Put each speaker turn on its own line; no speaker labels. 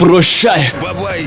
Прощай!
Бабай!